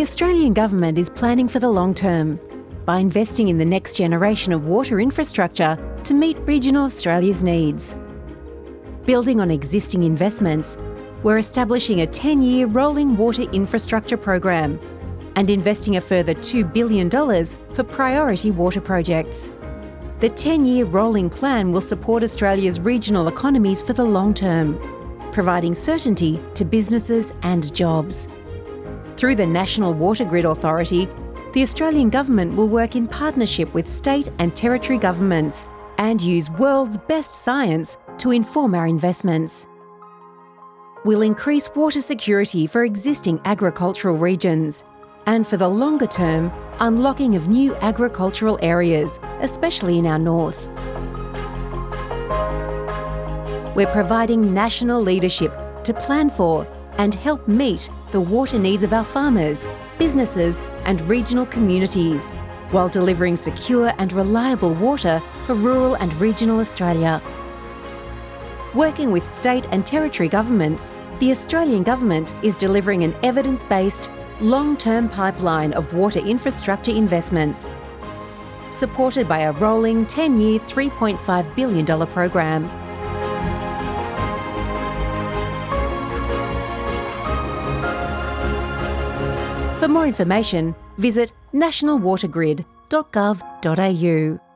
Australian Government is planning for the long term by investing in the next generation of water infrastructure to meet regional Australia's needs. Building on existing investments, we're establishing a 10 year rolling water infrastructure program and investing a further $2 billion for priority water projects. The 10 year rolling plan will support Australia's regional economies for the long term, providing certainty to businesses and jobs. Through the National Water Grid Authority, the Australian Government will work in partnership with state and territory governments and use world's best science to inform our investments. We'll increase water security for existing agricultural regions and for the longer term, unlocking of new agricultural areas, especially in our north. We're providing national leadership to plan for and help meet the water needs of our farmers, businesses and regional communities, while delivering secure and reliable water for rural and regional Australia. Working with state and territory governments, the Australian Government is delivering an evidence-based, long-term pipeline of water infrastructure investments, supported by a rolling 10-year $3.5 billion program. For more information, visit nationalwatergrid.gov.au.